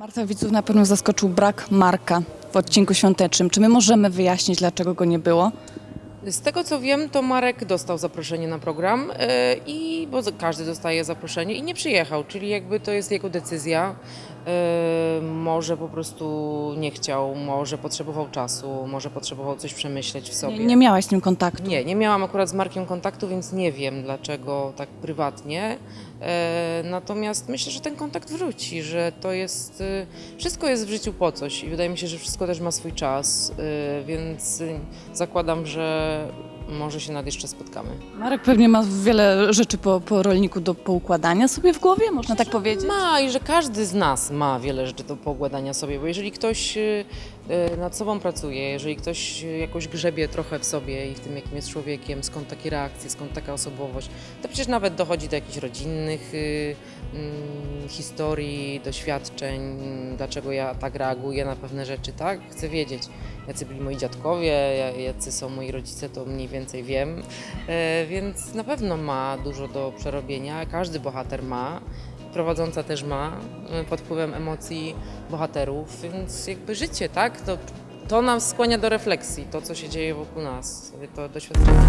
Marta widzów na pewno zaskoczył brak Marka w odcinku świątecznym. Czy my możemy wyjaśnić, dlaczego go nie było? Z tego co wiem, to Marek dostał zaproszenie na program e, i bo każdy dostaje zaproszenie i nie przyjechał, czyli jakby to jest jego decyzja. E, Może po prostu nie chciał, może potrzebował czasu, może potrzebował coś przemyśleć w sobie. Nie, nie miałaś z nim kontaktu. Nie, nie miałam akurat z Markiem kontaktu, więc nie wiem dlaczego tak prywatnie. E, natomiast myślę, że ten kontakt wróci, że to jest. E, wszystko jest w życiu po coś i wydaje mi się, że wszystko też ma swój czas, więc zakładam, że może się nad jeszcze spotkamy. Marek pewnie ma wiele rzeczy po, po rolniku do poukładania sobie w głowie, można tak powiedzieć? Ma i że każdy z nas ma wiele rzeczy do poukładania sobie, bo jeżeli ktoś y, y, nad sobą pracuje, jeżeli ktoś jakoś grzebie trochę w sobie i w tym, jakim jest człowiekiem, skąd takie reakcje, skąd taka osobowość, to przecież nawet dochodzi do jakichś rodzinnych y, mm, historii, doświadczeń, dlaczego ja tak reaguję na pewne rzeczy, tak? Chcę wiedzieć, jacy byli moi dziadkowie, ja- jacy są moi rodzice, to mniej więcej wiem, E, więc na pewno ma dużo do przerobienia, każdy bohater ma, prowadząca też ma, e, pod wpływem emocji bohaterów, więc jakby życie, tak? To, to nas skłania do refleksji, to co się dzieje wokół nas, to doświadczenie.